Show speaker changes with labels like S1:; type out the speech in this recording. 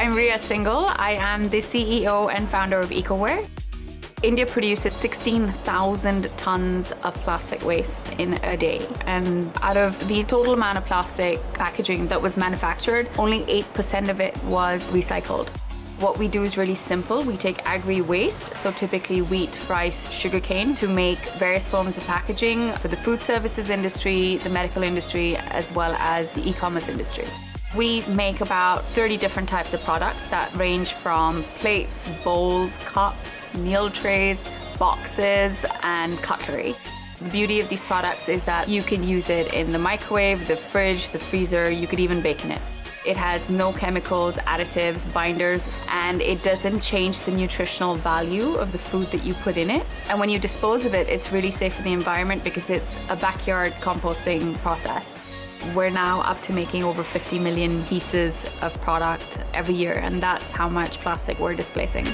S1: I'm Rhea Singhal. I am the CEO and founder of EcoWare. India produces 16,000 tons of plastic waste in a day. And out of the total amount of plastic packaging that was manufactured, only 8% of it was recycled. What we do is really simple. We take agri-waste, so typically wheat, rice, sugarcane, to make various forms of packaging for the food services industry, the medical industry, as well as the e-commerce industry. We make about 30 different types of products that range from plates, bowls, cups, meal trays, boxes, and cutlery. The beauty of these products is that you can use it in the microwave, the fridge, the freezer, you could even bake in it. It has no chemicals, additives, binders, and it doesn't change the nutritional value of the food that you put in it. And when you dispose of it, it's really safe for the environment because it's a backyard composting process. We're now up to making over 50 million pieces of product every year and that's how much plastic we're displacing.